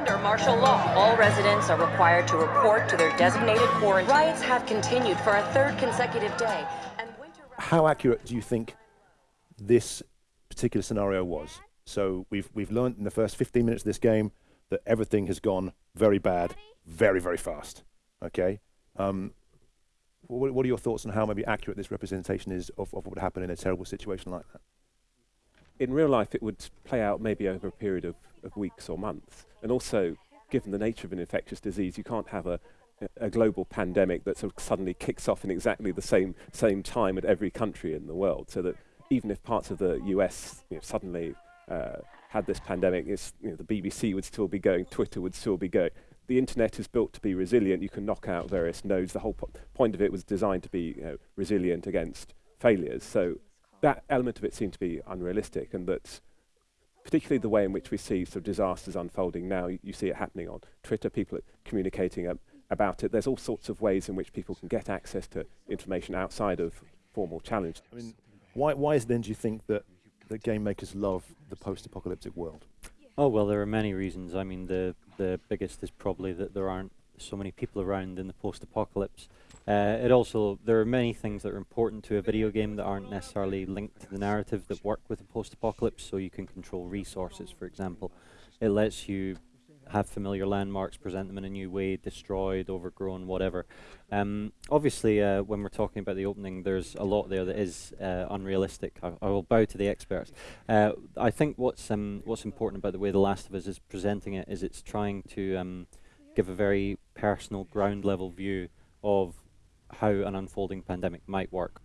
Under martial law, all residents are required to report to their designated quarantine. Riots have continued for a third consecutive day. And winter How accurate do you think this particular scenario was? So we've we've learned in the first 15 minutes of this game that everything has gone very bad, very very fast. Okay. Um, what, what are your thoughts on how maybe accurate this representation is of, of what would happen in a terrible situation like that? in real life, it would play out maybe over a period of, of weeks or months. And also, given the nature of an infectious disease, you can't have a, a global pandemic that sort of suddenly kicks off in exactly the same, same time at every country in the world. So that even if parts of the US you know, suddenly uh, had this pandemic, you know, the BBC would still be going, Twitter would still be going. The internet is built to be resilient. You can knock out various nodes. The whole po point of it was designed to be you know, resilient against failures. So that element of it seemed to be unrealistic, and that particularly the way in which we see sort of disasters unfolding now, you, you see it happening on Twitter, people communicating um, about it. There's all sorts of ways in which people can get access to information outside of formal challenge. I mean, why, why is then do you think that, that game makers love the post-apocalyptic world? Oh well, there are many reasons. I mean, the the biggest is probably that there aren't so many people around in the post-apocalypse. Uh, it also, there are many things that are important to a video game that aren't necessarily linked to the narrative that work with a post-apocalypse, so you can control resources, for example. It lets you have familiar landmarks, present them in a new way, destroyed, overgrown, whatever. Um, obviously, uh, when we're talking about the opening, there's a lot there that is uh, unrealistic. I, I, will bow to the experts. Uh, I think what's um, what's important about the way The Last of Us is presenting it is it's trying to um, give a very personal, ground level view of how an unfolding pandemic might work.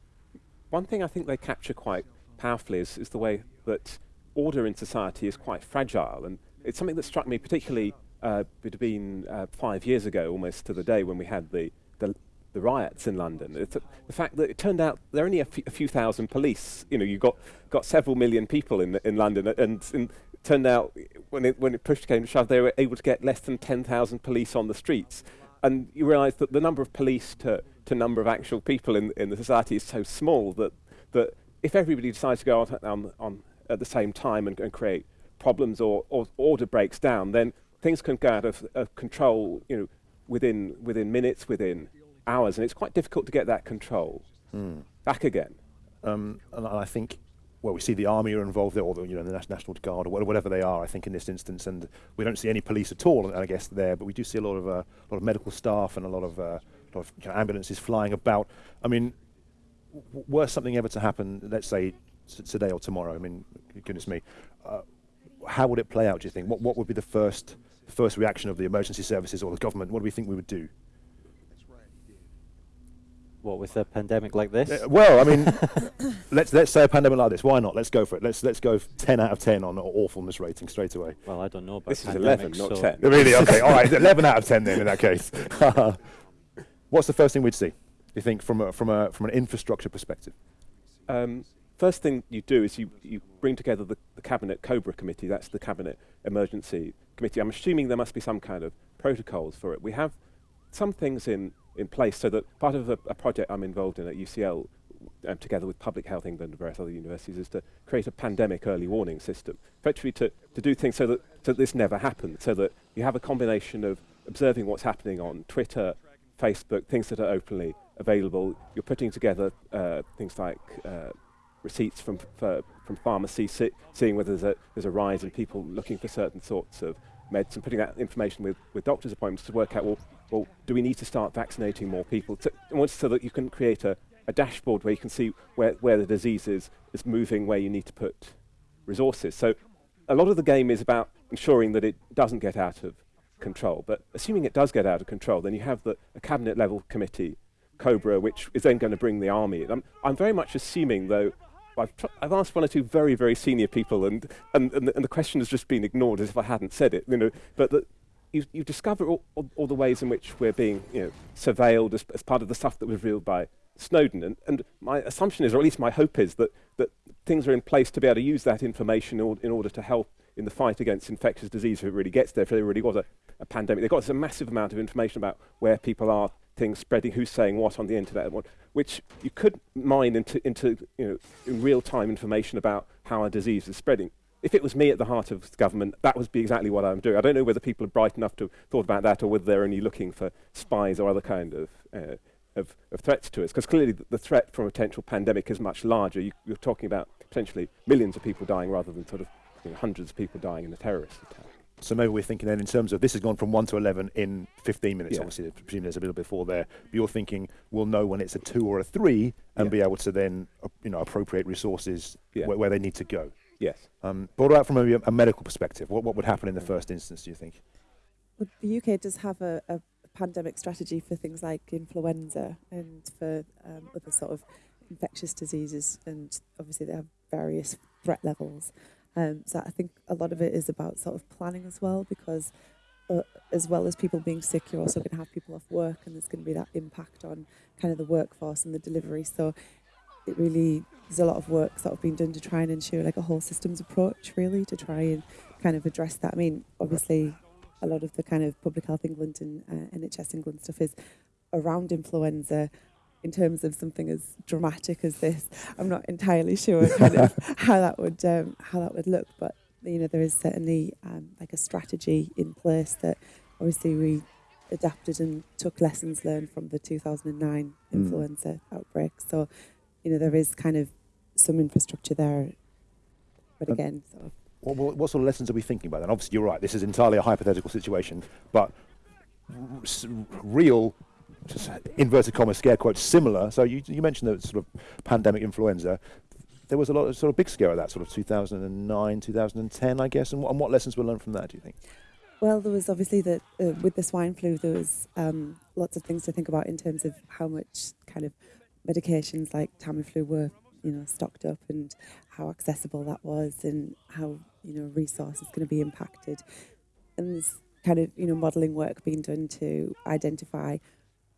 One thing I think they capture quite powerfully is, is the way that order in society is quite fragile. And it's something that struck me particularly, uh, it had been uh, five years ago almost to the day when we had the, the, the riots in London. It's the fact that it turned out there are only a, few thousand police. You know, you got, got several million people in, in London and, and it turned out when it, when it pushed came to shove, they were able to get less than 10,000 police on the streets. And you realise that the number of police to to number of actual people in, in the society is so small that, that if everybody decides to go on, on, on at the same time and, and create problems or, or, order breaks down, then things can go out of, of control you know, within, within minutes, within hours, and it's quite difficult to get that control mm. back again. Um, and I think well, we see the army are involved there, or the, you know, the National Guard, or whatever they are, I think, in this instance, and we don't see any police at all, I guess, there, but we do see a lot of, uh, a lot of medical staff and a lot of uh, of you know, ambulances flying about. I mean, were something ever to happen, let's say today or tomorrow, I mean, goodness me, uh, how would it play out, do you think? What, what would be the first, first reaction of the emergency services or the government? What do we think we would do? What with a pandemic like this? Uh, well, I mean, let's let's say a pandemic like this. Why not? Let's go for it. Let's let's go 10 out of 10 on awfulness rating straight away. Well, I don't know about this is 11, not 10. Really? Okay. All right. 11 out of 10 then in that case. What's the first thing we'd see? You think from a, from a from an infrastructure perspective? Um, first thing you do is you, you bring together the, the cabinet Cobra committee. That's the cabinet emergency committee. I'm assuming there must be some kind of protocols for it. We have some things in in place so that part of a, a project I'm involved in at UCL um, together with Public Health England and various other universities, is to create a pandemic early warning system, effectively to, to do things so that, so that this never happens, so that you have a combination of observing what's happening on Twitter, Facebook, things that are openly available. You're putting together uh, things like uh, receipts from from pharmacies, seeing whether there's a, there's a rise in people looking for certain sorts of meds, and putting that information with, with doctor's appointments to work out, well, well, do we need to start vaccinating more people? To, so that you can create a, a dashboard where you can see where, where the disease is, is moving, where you need to put resources. So a lot of the game is about ensuring that it doesn't get out of control. But assuming it does get out of control, then you have the a cabinet level committee, Cobra, which is then going to bring the army. I'm, I'm very much assuming, though, I've, I've, asked one or two very, very senior people, and, and, and, the, and, the, question has just been ignored as if I hadn't said it. You know, but the, you, you discover all, all, all, the ways in which we're being you know, surveilled as, as part of the stuff that was revealed by Snowden. And, and my assumption is, or at least my hope is, that, that things are in place to be able to use that information in, or, in order to help in the fight against infectious disease if it really gets there, if there really was a, a pandemic. They've got a massive amount of information about where people are, things spreading, who's saying what on the internet, what, which you could mine into, into you know, in real-time information about how a disease is spreading. If it was me at the heart of government, that would be exactly what I'm doing. I don't know whether people are bright enough to have thought about that or whether they're only looking for spies or other kind of, uh, of, of threats to us. Because clearly the, the threat from a potential pandemic is much larger. You, you're talking about potentially millions of people dying rather than sort of you know, hundreds of people dying in a terrorist attack. So maybe we're thinking then in terms of this has gone from 1 to 11 in 15 minutes. Yeah. Obviously, presumably there's a little before there. But you're thinking we'll know when it's a 2 or a 3 and Yeah. be able to then uh, you know, appropriate resources Yeah. where, where they need to go. Yes. Um, but what about from a, a medical perspective? What, what would happen in the first instance, do you think? Well, the UK does have a, a pandemic strategy for things like influenza and for um, other sort of infectious diseases, and obviously they have various threat levels. Um, so I think a lot of it is about sort of planning as well, because uh, as well as people being sick, you're also going to have people off work, and there's going to be that impact on kind of the workforce and the delivery. So it really there's a lot of work sort of being done to try and ensure like a whole systems approach, really, to try and kind of address that. I mean, obviously, a lot of the kind of Public Health England and uh, NHS England stuff is around influenza. In terms of something as dramatic as this, I'm not entirely sure kind of how that would um, how that would look. But you know, there is certainly um, like a strategy in place that obviously we adapted and took lessons learned from the 2009 Mm. influenza outbreak. So you know, there is kind of some infrastructure there, but Um, again, sort of What, what, sort of lessons are we thinking about then? Obviously, you're right. This is entirely a hypothetical situation, but real, just inverted commas, scare quotes, similar. So you, you mentioned the sort of pandemic influenza. There was a lot of sort of big scare of that, sort of 2009, 2010, I guess. And what, and what lessons were learned from that? Do you think? Well, there was obviously that uh, with the swine flu, there was um, lots of things to think about in terms of how much kind of medications like Tamiflu were, you know, stocked up and how accessible that was and how you know resources going to be impacted. And there's kind of you know modelling work being done to identify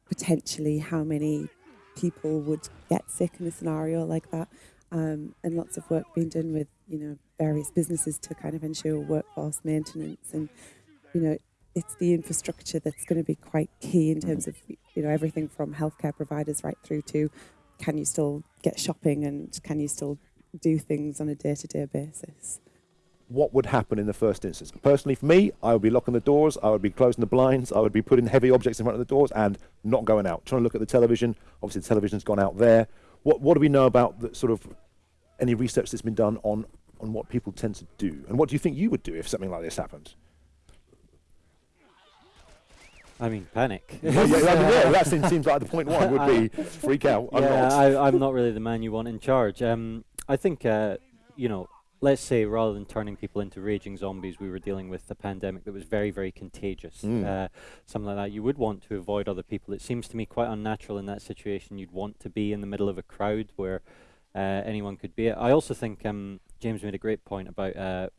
potentially how many people would get sick in a scenario like that, um, and lots of work being done with you know various businesses to kind of ensure workforce maintenance and you know it's the infrastructure that's going to be quite key in terms mm-hmm. of you know everything from healthcare providers right through to can you still get shopping and can you still do things on a day-to-day basis What would happen in the first instance? Personally, for me, I would be locking the doors, I would be closing the blinds, I would be putting heavy objects in front of the doors and not going out. Trying to look at the television. Obviously, the television's gone out there. What, what do we know about the sort of any research that's been done on, on what people tend to do? And what do you think you would do if something like this happened? I mean, panic. yeah, yeah, I mean, yeah, that seems, like the point one would be freak out. I'm yeah, not. I, I'm not really the man you want in charge. Um, I think, uh, you know, let's say rather than turning people into raging zombies, we were dealing with a pandemic that was very, very contagious. Mm. Uh, something like that. You would want to avoid other people. It seems to me quite unnatural in that situation. You'd want to be in the middle of a crowd where uh, anyone could be. I also think um, James made a great point about.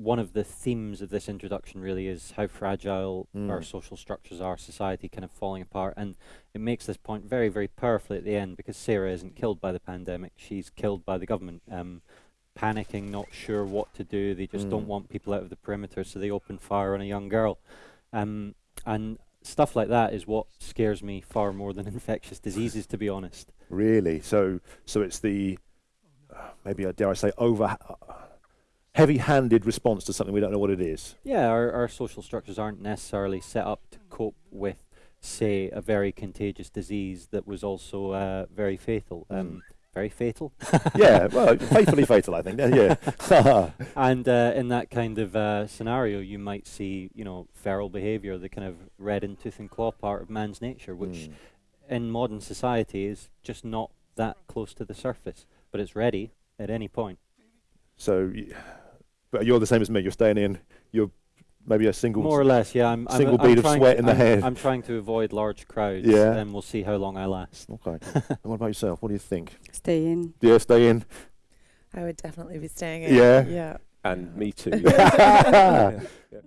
One of the themes of this introduction really is how fragile our Mm. social structures are, society kind of falling apart, and it makes this point very, very powerfully at the end because Sarah isn't killed by the pandemic; she's killed by the government. Um, panicking, not sure what to do. They just don't Mm. want people out of the perimeter, so they open fire on a young girl, um, and stuff like that is what scares me far more than infectious diseases, to be honest. Really? So, so it's the uh, maybe uh, dare I say over uh, heavy-handed response to something we don't know what it is. Yeah, our, our social structures aren't necessarily set up to cope with, say, a very contagious disease that was also uh, very fatal. Um, very fatal. yeah, well, faithfully fatal, I think. Yeah. yeah. and uh, in that kind of uh, scenario, you might see, you know, feral behaviour, the kind of red in tooth and claw part of man's nature, which Mm. in modern society is just not that close to the surface, but it's ready at any point. So, y- but you're the same as me. You're staying in. You're maybe a single. More or less, yeah. I'm, I'm, single I'm bead of trying sweat to- in the I'm, head. I'm trying to avoid large crowds, Yeah. and we'll see how long I last. Okay. and what about yourself? What do you think? Stay in. Yeah, stay in. I would definitely be staying in. Yeah. Yeah. And me too. Yeah. Yeah.